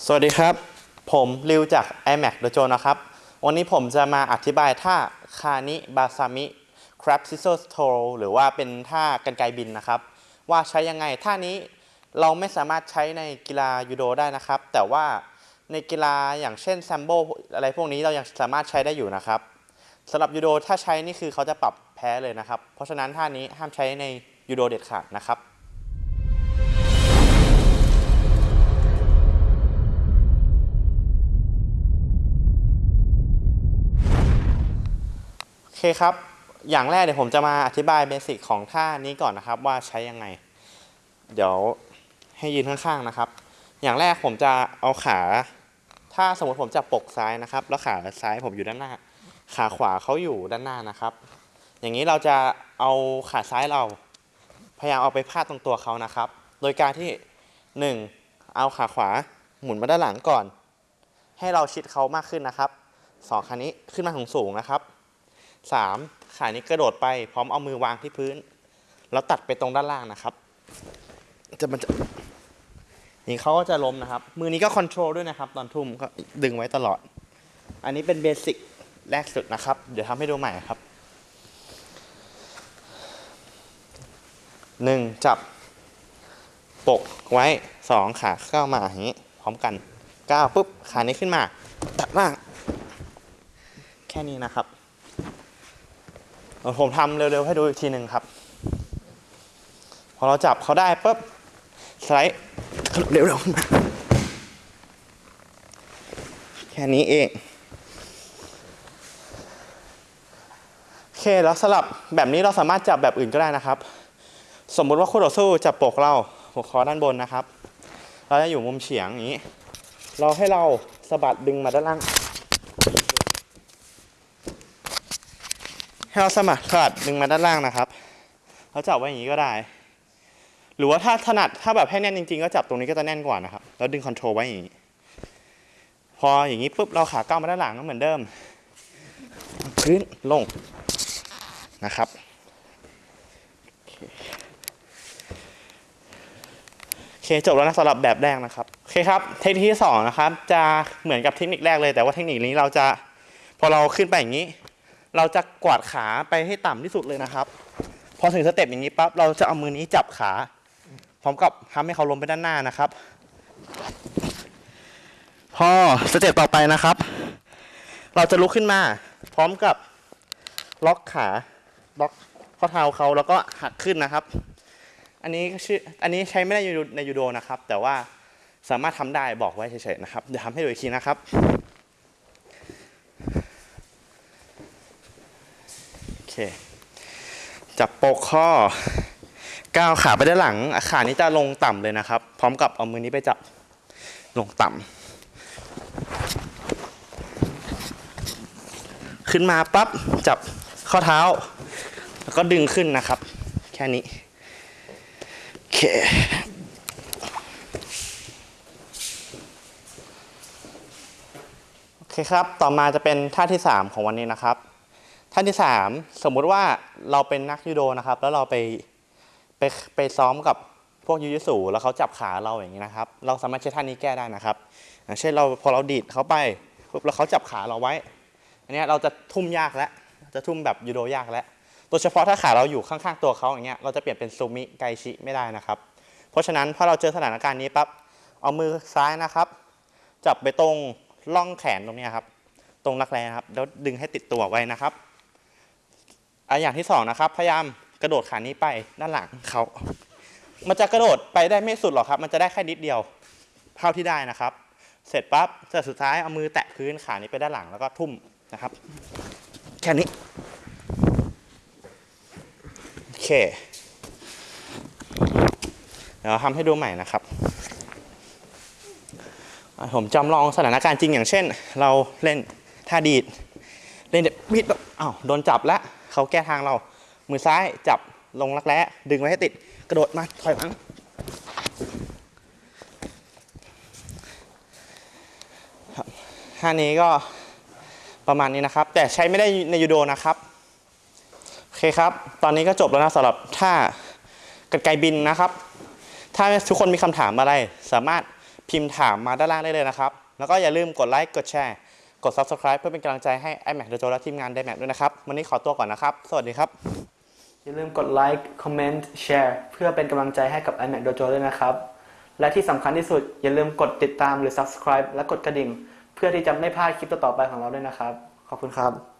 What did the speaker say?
สวัสดีครับ ผมริวจาก iMac Dojo นะครับ วันนี้ผมจะมาอธิบายท่าคานิบาซามิ crab scissors toe หรือว่าเป็นท่ากันไกบินนะครับ ว่าใช้ยังไงท่านี้เราไม่สามารถใช้ในกีฬายูโดได้นะครับ แต่ว่าในกีฬาอย่างเช่นแซมโบอะไรพวกนี้เรายังสามารถใช้ได้อยู่นะครับสำหรับยูโดถ้าใช้นี่คือเขาจะปรับแพ้เลยนะครับ เพราะฉะนั้นท่านี้ห้ามใช้ในยูโดเด็ดขาดนะครับ เคครับ อย่างแรกเดี๋ยวผมจะมาอธิบายเบสิกของท่านี้ก่อนนะครับ ว่าใช้ยังไง เดี๋ยวให้ยืนข้างๆนะครับ อย่างแรกผมจะเอาขา ถ้าสมมติผมจะปกซ้ายนะครับ แล้วขาซ้ายผมอยู่ด้านหน้า ขาขวาเขาอยู่ด้านหน้านะครับ อย่างนี้เราจะเอาขาซ้ายเรา พยายามเอาไปพาดตรงตัวเขานะครับ โดยการที่หนึ่งเอาขาขวาหมุนมาด้านหลังก่อน ให้เราชิดเขามากขึ้นนะครับสองขานี้ขึ้นมาสูงสูงนะครับ สามขานี้กระโดดไปพร้อมเอามือวางที่พื้น แล้วตัดไปตรงด้านล่างนะครับ จะมันจะนี่เขาก็จะล้มนะครับ มือนี้ก็ control ด้วยนะครับ ตอนทุ่มก็ดึงไว้ตลอด อันนี้เป็น basic แรกสุดนะครับ เดี๋ยวทำให้ดูใหม่ครับหนึ่งจับปกไว้สองขาเข้ามาอย่างนี้ พร้อมกันก้าวปุ๊บ ขานี้ขึ้นมา ตัดล่าง แค่นี้นะครับ ผมทำเร็วๆให้ดูอีกทีหนึ่งครับ พอเราจับเขาได้ปุ๊บสไลด์เร็วๆมาแค่นี้เองโอเคแล้วสลับแบบนี้เราสามารถจับแบบอื่นก็ได้นะครับ สมมุติว่าคู่ต่อสู้จับปกเราหัวคอด้านบนนะครับ เราจะอยู่มุมเฉียงอย่างนี้ เราให้เราสะบัดดึงมาด้านล่าง ให้เราสมัครสลัดดึงมาด้านล่างนะครับเราจับไว้อย่างนี้ก็ได้ หรือว่าถ้าถนัดถ้าแบบให้แน่นจริงๆก็จับตรงนี้ก็จะแน่นกว่านะครับแล้วดึงคอนโทรลไว้อย่างนี้ พออย่างนี้ปุ๊บเราขาก้าวมาด้านหลังก็เหมือนเดิม พื้นลงนะครับโอเคจบแล้วนะสำหรับแบบแรกนะครับโอเคครับเทคนิคที่สองนะครับจะเหมือนกับเทคนิคแรกเลยแต่ว่าเทคนิคนี้เราจะพอเราขึ้นไปอย่างนี้ เราจะกวาดขาไปให้ต่ำที่สุดเลยนะครับ พอถึงสเต็ปอย่างนี้ปั๊บเราจะเอามือนี้จับขา พร้อมกับทำให้เขาล้มไปด้านหน้านะครับ พอสเต็ปต่อไปนะครับ เราจะลุกขึ้นมา พร้อมกับล็อกขาล็อกข้อเท้าเขาแล้วก็หักขึ้นนะครับ อันนี้ชื่ออันนี้ใช้ไม่ได้ในยูโดนะครับ แต่ว่าสามารถทำได้บอกไว้เฉยๆนะครับ เดี๋ยวทำให้ดูอีกทีนะครับ โอ เค จับโปกข้อก้าวขาไปด้านหลังอะขานี้จะลงต่ำเลยนะครับ พร้อมกับเอามือนี้ไปจับลงต่ำขึ้นมาปั๊บจับข้อเท้า แล้วก็ดึงขึ้นนะครับ แค่นี้โอเคโอเคครับ ต่อมาจะเป็นท่าที่ 3 ของวันนี้นะครับ ท่านที่ 3 สมมุติว่าเราเป็นนักยูโดนะครับ แล้วเราไปไปไปซ้อมกับพวกยูยิสูแล้วเขาจับขาเราอย่างนี้นะครับ เราสามารถใช้ท่านี้แก้ได้นะครับเช่นเราพอเราดีดเขาไปปุ๊บแล้วเขาจับขาเราไว้ อันนี้เราจะทุ่มยากแล้วจะทุ่มแบบยูโดยากแล้วโดยเฉพาะถ้าขาเราอยู่ข้างๆตัวเขาอย่างเงี้ยเราจะเปลี่ยนเป็นซูมิไกชิไม่ได้นะครับ เพราะฉะนั้นพอเราเจอสถานการณ์นี้ปั๊บเอามือซ้ายนะครับ จับไปตรงร่องแขนตรงนี้ครับ ตรงรักแร้ครับแล้วดึงให้ติดตัวไว้นะครับ อะอย่างที่สองนะครับพยายามกระโดดขานี้ไปด้านหลังเขามันจะกระโดดไปได้ไม่สุดหรอกครับ มันจะได้แค่นิดเดียวเท่าที่ได้นะครับ เสร็จปั๊บเสร็จสุดท้ายเอามือแตะพื้นขานี้ไปด้านหลังแล้วก็ทุ่มนะครับ แค่นี้โอเคเดี๋ยวทำให้ดูใหม่นะครับ ผมจำลองสถานการณ์จริงอย่างเช่น เราเล่นท่าดีด เล่นบิดแบบอ้าวโดนจับแล้ว เขาแก้ทางเรา มือซ้ายจับลงรักแร้ดึงไว้ให้ติด กระโดดมาถอยหลังท่านี้ก็ประมาณนี้นะครับ แต่ใช้ไม่ได้ในยูโดนะครับ โอเคครับ ตอนนี้ก็จบแล้วนะสำหรับท่ากรรไกบินนะครับ ถ้าทุกคนมีคำถามอะไร สามารถพิมพ์ถามมาด้านล่างได้เลยนะครับ แล้วก็อย่าลืมกดไลค์กดแชร์ กด subscribe เพื่อเป็นกำลังใจให้ iMac Dojo และทีมงาน iMac ด้วยนะครับ วันนี้ขอตัวก่อนนะครับ สวัสดีครับ อย่าลืมกดไลค์คอมเมนต์แชร์เพื่อเป็นกำลังใจให้กับ iMac Dojo ด้วยนะครับ และที่สำคัญที่สุดอย่าลืมกดติดตามหรือ subscribe และกดกระดิ่ง เพื่อที่จะไม่พลาดคลิปต่อๆไปของเราด้วยนะครับ ขอบคุณครับ